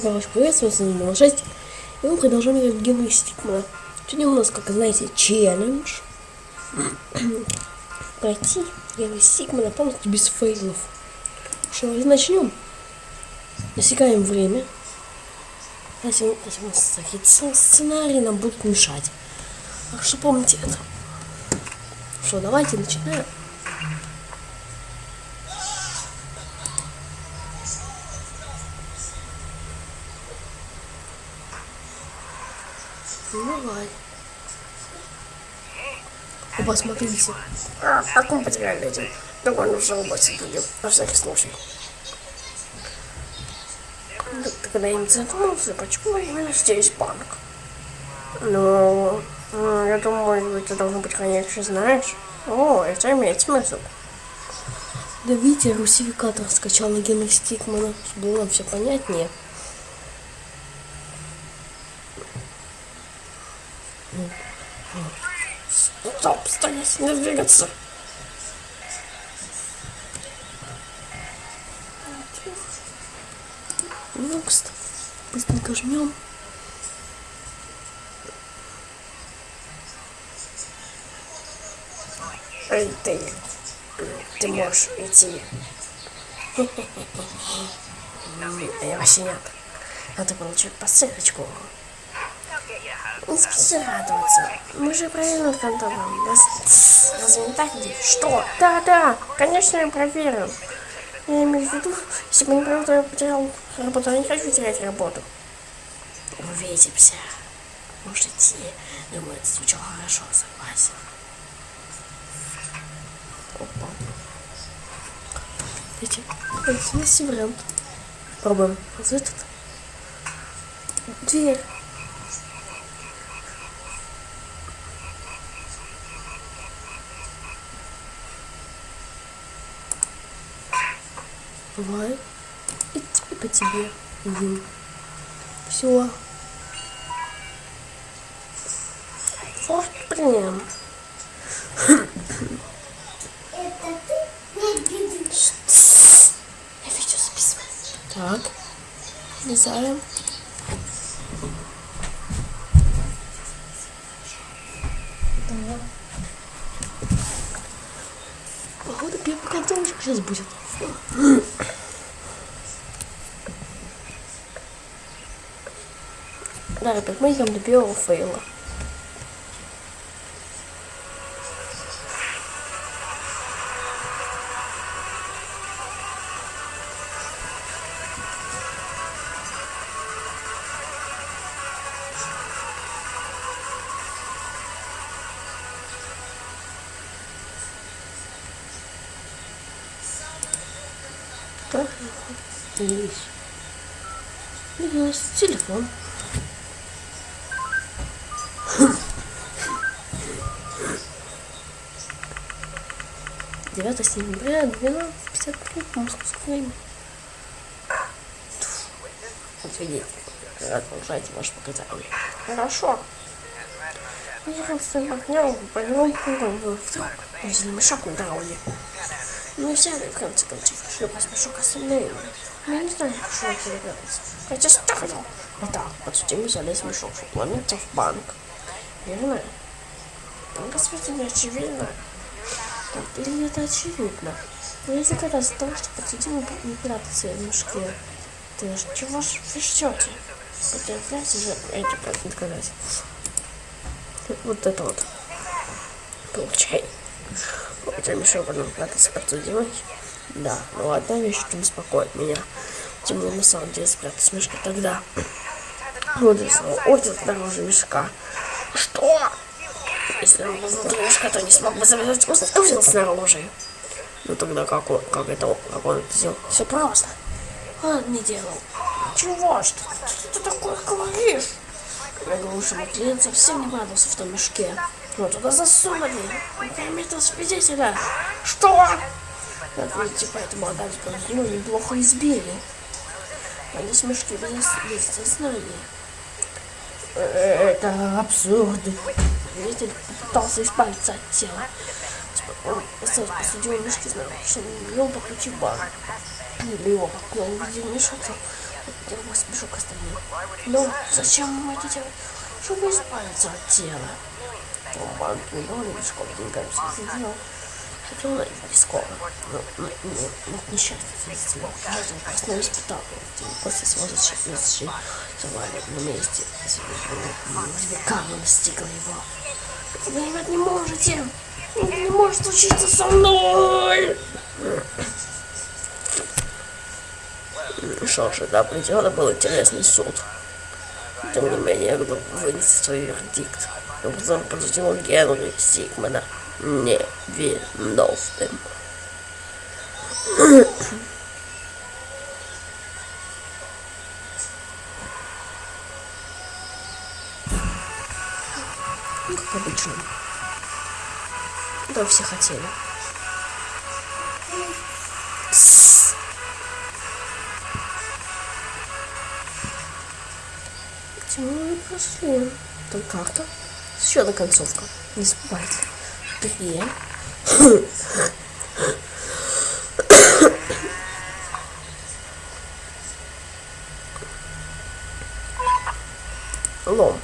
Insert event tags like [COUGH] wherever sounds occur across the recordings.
Хорошо, приветствую, с вами 6. И мы продолжаем играть в Генри Стикмана. Сегодня у нас, как знаете, челлендж. [CLEARS THROAT] Пройти Генри Стикмана полностью без фейлов. Что, начнем. Засекаем время. Если, у нас сценарии нам будут мешать. Так что помните это. Что, давайте начинаем. Давай. Оба, смотрите. А, как мы потеряли этим? Довольно уже оба сидели, на всякий случай. Да, ты когда-нибудь задумался, почему именно здесь банк? Ну, я думаю, ты должен быть, конечно, знаешь. О, это имеет смысл. Да видите, русификатор скачал на Генри Стикмана, было все понятнее. Стоп, стоять, не двигаться. Next. Быстренько жмем. Эй, ты. Ты можешь идти. А [LAUGHS] я вообще нет. Надо получить посылочку. Не спеши радоваться. Мы же проверили контролем. Разве не так? Что? Да, да, конечно, я проверил. Я имею в виду, если бы не то я потерял работу. Я не хочу терять работу. Увидимся. Может идти. Думаю, это звучало хорошо, согласен. Опа. Видите, это вариант. Пробуем. Вот этот. Дверь. Давай. И тебе по тебе. Угу. Все. Вот, блин. Я видео записываю. Так. Влезаем. Походу первый контрольчик сейчас будет. Да, ребят, мы идем до первого фейла. Так, есть. Есть телефон. Девятое сентября, 12.53 по московскому времени. Отведите. Продолжайте ваше показание. Хорошо. Я с огнем пойдем вдруг мешок на дороге. Мы взяли, в конце концов, шлепать мешок остальные. Я не знаю, что это является. Хотя стало. Итак, подсудимый залез в чтобы ломиться в банк. Верно? Ну, Господи, не очевидно. Так, или это очевидно? Но если казаться того, что подсудимый не прятаться в мешке, то чего ж вы ждете? Потерпляйте же эти доказать. Вот это вот. Получай. Хотя мешок потом прятаться подсудимый. Да, но одна вещь, что беспокоит меня. Тем на самом деле спрятаться в мешке тогда. Вот снова. Вот это дороже мешка. Что? Если он был мешка, то не смог бы завязать узел, узел снаружи. Ну тогда как он, как это, как он это сделал? Все просто. Он не делал. Чего? Что, что ты такое говоришь? Я говорю, что Маклин совсем не радовался в том мешке. Ну туда засунули. Заметил свидетеля. Что? Как видите, поэтому отдать ну, неплохо избили. Они с мешки без, сознания. Это абсурд. Свидетель попытался избавиться от тела. Он остался посудил мешки, что не вел по ключи в банк. Или его, но он увидел мешок, Я поспешу к остальным. Ну, зачем мы это делаем? Чтобы избавиться от тела. Банк не довольно мешком деньгами все сделал. Хотя он не скоро. Но, но, но, но несчастье свидетеля. Каждый просто испытал. После своего завали на месте. Века настигла его. Вы, ребят, не можете. Это не может случиться со мной. Что ж, это определенно был интересный суд. Тем не менее, я вынести свой вердикт. Обзор подсудил Генри Сигмана невиновным. Ну, как обычно. Да, все хотели. Тссс. Где мы прошли? Там карта. Еще одна концовка. Не забывайте. Три. Лом.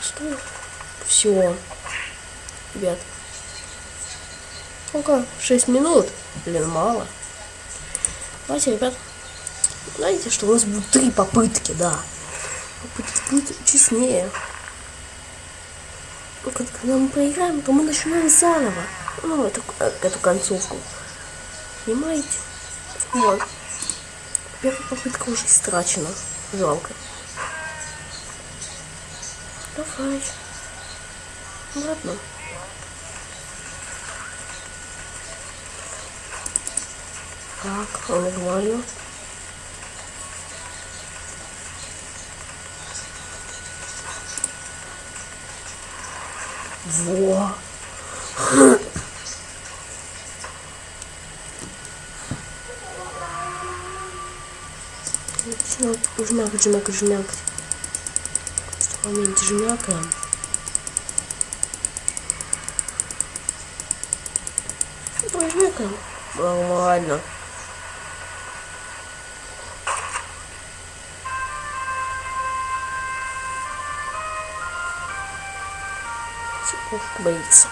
Что? Все. Ребят. Сколько? 6 минут? Блин, мало. Давайте, ребят. Знаете, что у нас будут три попытки, да. Попытки будет честнее. Ну, Когда мы проиграем, то мы начинаем заново. Ну, эту, эту концовку. Понимаете? Вот. Первая попытка уже истрачена. Жалко. Давай. Ладно. Так, нормально. Во. Жмяк, жмяк, жмяк, моменте жмякаем. Пожмякаем. Нормально. Цыпушка боится.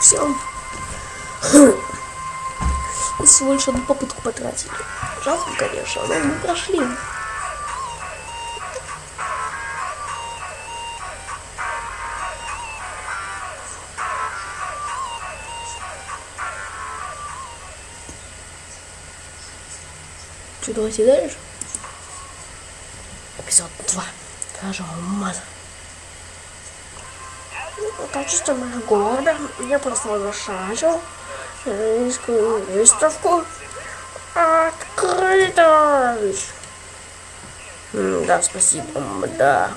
Все. И всего лишь одну попытку потратили. Жалко, конечно, но мы прошли. Что, давайте дальше? Эпизод 2. Кража алмаза. В качестве моего города я просто возглашаю женскую выставку открытость. М, Да, спасибо, да.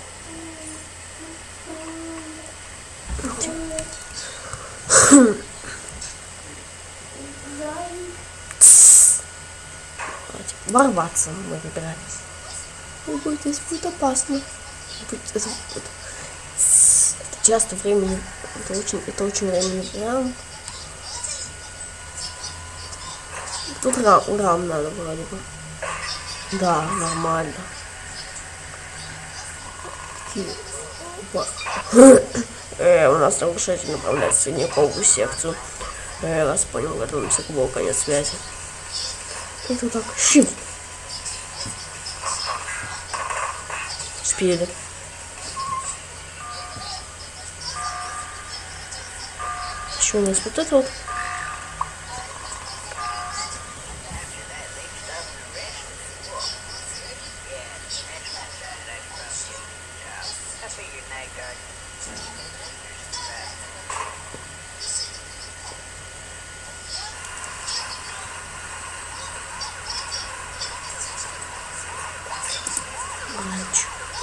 Тссс. Давайте Ворваться мы выбирались. Ой, здесь будет опасно. Это- это- Тссс. Это часто времени. Это очень, это очень времени прям. Тут рам, рам надо вроде бы. Да, нормально. Э, у нас нарушитель направляет в средневековую секцию. Э, раз понял, готовимся к блоку, конец связи. Это так, щит. Спели. Еще у нас вот это вот.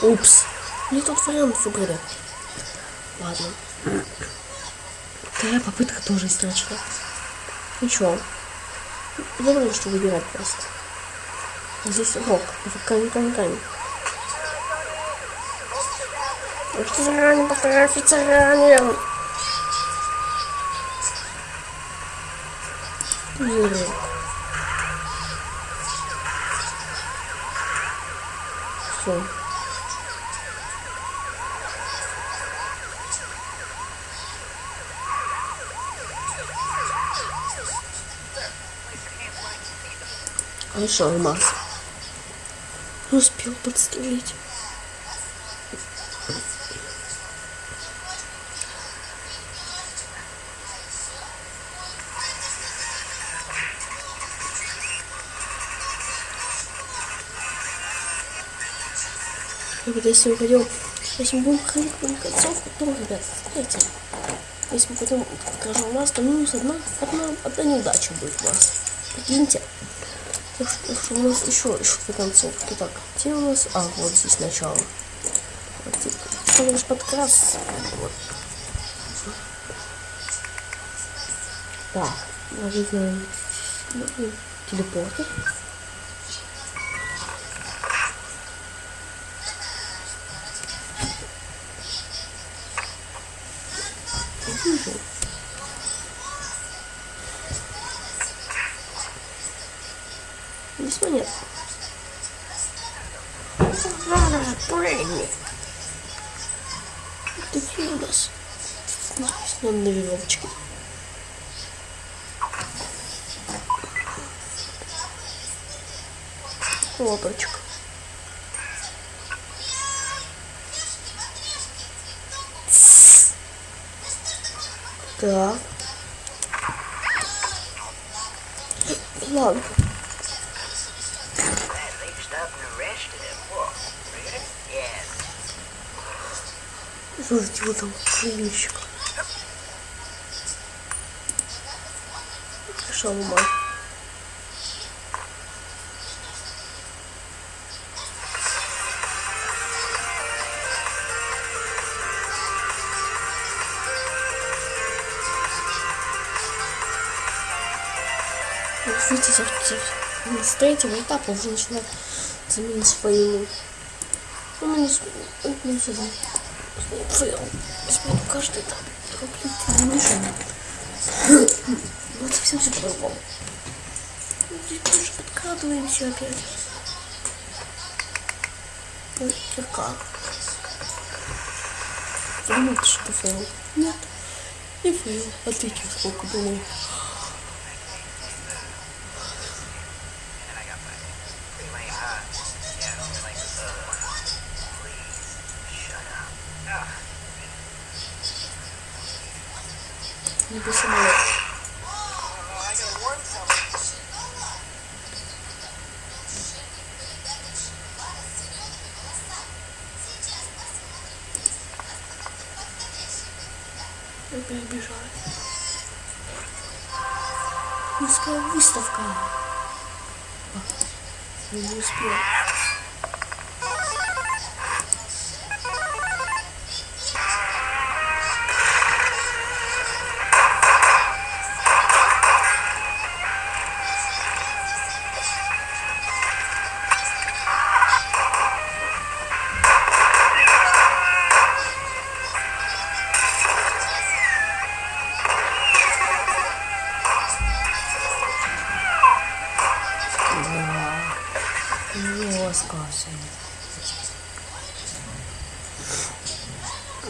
Упс. Тот вариант выбрали. Ладно. Вторая попытка тоже истрачена. Ничего. Забыли, что выбирать просто. Здесь рок. Камень, камень, камень. Офицерами, повторяю, офицерами. Пузырек. Все. А еще алмаз. Успел подстрелить. Ребята, если мы пойдем, если мы будем ходить на концовку, то, ребят, знаете, если мы пойдем покажем у нас, то минус одна, одна, одна неудача будет у нас. Прикиньте. Что, у нас еще, еще две концовки. Так, где у нас? А, вот здесь начало. Что наш подкрас? Вот. Так, нажимаем телепортер. Вижу. Здесь монет. Ладно, прыгни. Такие у нас. Нам на веревочке. Лодочка. Так. Ладно. Вот там крыльщик. Шалма. Вот видите, с- третьего этапа уже начинает заменить свои ну, мы не с- ну. Возьму каждый этап. Блин, не мешай. Вот совсем все по-другому. Ну, подкрадываемся опять. Ой, слегка. Думаете, что фейл? Нет. Не фейл. Отлично, сколько думаю. Не something. Опять бежать. Русская выставка. Не успел.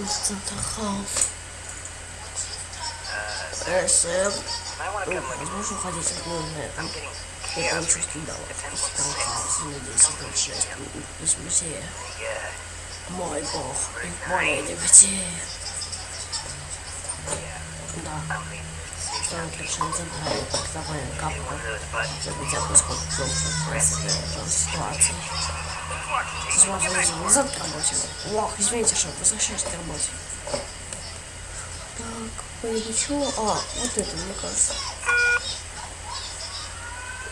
staat er gaaf. Uh, Sam. Oh, dat zo gaat dit gewoon met een tricky dollar. Dan gaaf in de deze kantjes. Dus meteen. Mooi bal. Mooi de meteen. Daar. Dan heb ik zo'n tempel. Ik dacht wel een kapper. Ik heb het ook eens goed gekozen. Dat is de situatie. Возможно, назад к работе. Ох, извините, что возвращаюсь к работе. Так, поеду? А, вот это, мне кажется.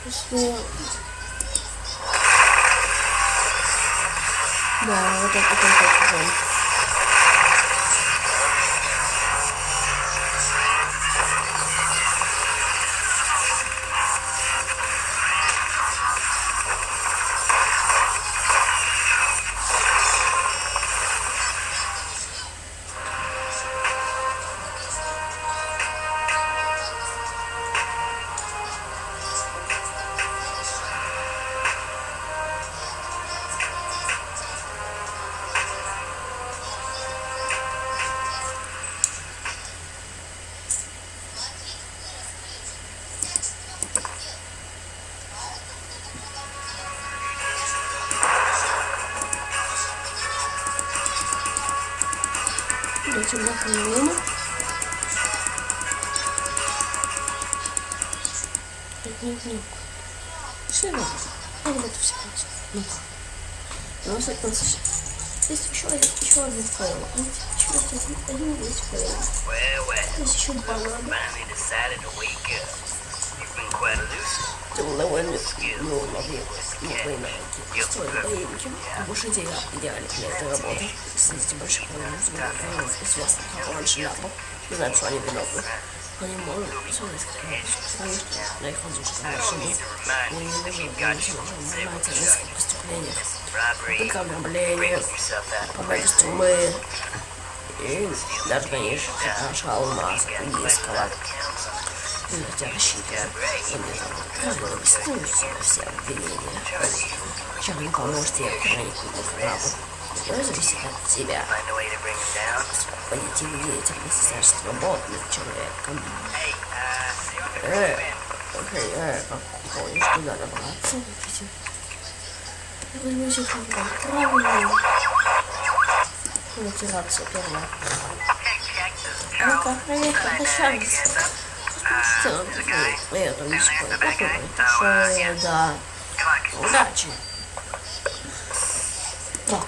Если... Да, вот это, вот этим наполнено. Нет, нет. Что? Я вот это все просто. Ну у нас нас есть еще один, еще один файл. Еще один, один есть файл. Есть еще банан. Навыки строить боевики. Больше идея идеально для этой работы. Кстати, больших проблем с как раньше ляпов. Не знаю, что они виновны. Они могут что на их воздушных машинах они не можем заниматься в нескольких преступлениях. Out. побег из тюрьмы и даже, конечно, наша алмаз индийского. Ну, рассчитываю, что мне там правильно снуются все обвинения. Чем не поможете, я хранительный крабу. Но зависит от тебя. Позитивная деятельность со свободным человеком. Uh, Э, э, как помнишь, куда добраться? Я возьму телефон правильно. Check this Ну-ка, проехали шанс. Что ты это не спорю. Большое, да. Удачи. Так.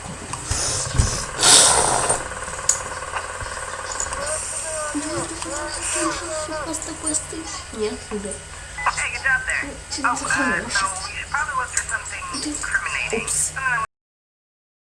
Просто посты. Нет, да. Hey, good job there. Тебе захоронишь. So, you should probably look for something incriminating. Упс. Something